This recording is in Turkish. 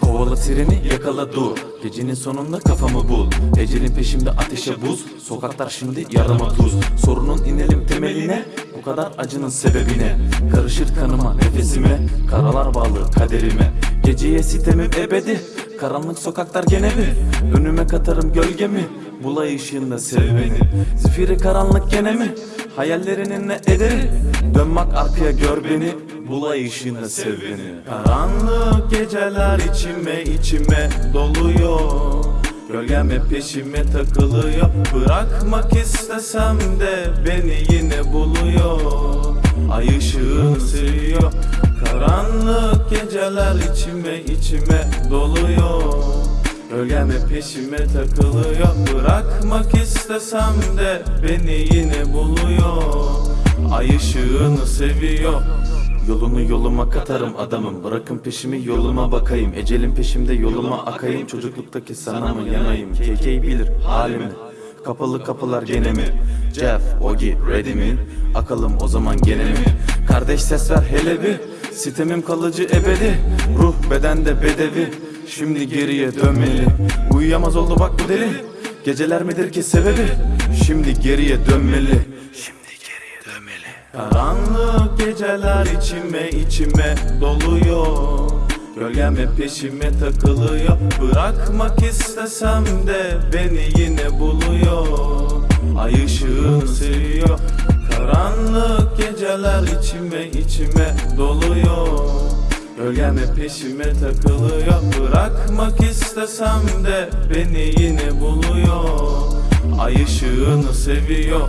Kovala treni yakala dur. Gecenin sonunda kafamı bul. Ecelin peşimde ateşe buz. Sokaklar şimdi yarama tuz. Sorunun inelim temeline Bu kadar acının sebebine. Karışır kanıma nefesime. Karalar bağlı kaderime. Geceye sitemim ebedi. Karanlık sokaklar gene bir Önüme katarım gölgemi Bulay ışığında sev beni Zifiri karanlık gene mi? Hayallerinin ne ederi? Dönmek arkaya gör beni. Bulay ışığında sev beni Karanlık geceler içime içime doluyor. Gölgem hep peşime takılıyor. Bırakmak istesem de beni yine buluyor. Ay ışığını seviyor Karanlık geceler içime içime doluyor Gölgem hep peşime takılıyor. Bırakmak istesem de beni yine buluyor. Ay ışığını seviyor. Yolunu yoluma katarım adamım. Bırakın peşimi yoluma bakayım. Ecelin peşimde yoluma akayım. Çocukluktaki sana mı yanayım? KK bilir halimi. Kapalı kapılar gene mi? Jeff, Ogi, ready mi? Akalım o zaman gene mi? Kardeş ses ver hele bir. Sitemim kalıcı ebedi. Ruh bedende bedevi Şimdi geriye dönmeli. Uyuyamaz oldu bak bu deli. Geceler midir ki sebebi? Şimdi geriye dönmeli. Şimdi geriye dönmeli. Karanlık geceler içime içime doluyor. Gölgem hep peşime takılıyor. Bırakmak istesem de beni yine buluyor. Ay ışığını seviyor. Karanlık geceler içime içime doluyor Gölgem hep peşime takılıyor. Bırakmak istesem de beni yine buluyor. Ay ışığını seviyor